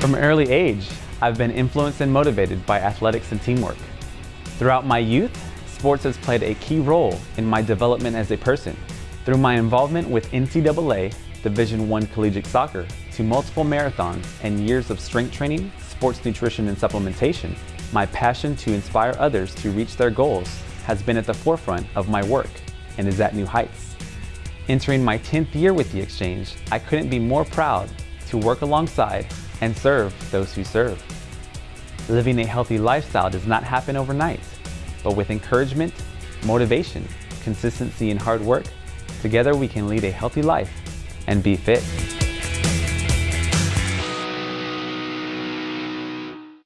From an early age, I've been influenced and motivated by athletics and teamwork. Throughout my youth, sports has played a key role in my development as a person. Through my involvement with NCAA, Division I collegiate soccer, to multiple marathons and years of strength training, sports nutrition and supplementation, my passion to inspire others to reach their goals has been at the forefront of my work and is at new heights. Entering my 10th year with the Exchange, I couldn't be more proud to work alongside and serve those who serve. Living a healthy lifestyle does not happen overnight, but with encouragement, motivation, consistency, and hard work, together we can lead a healthy life and be fit.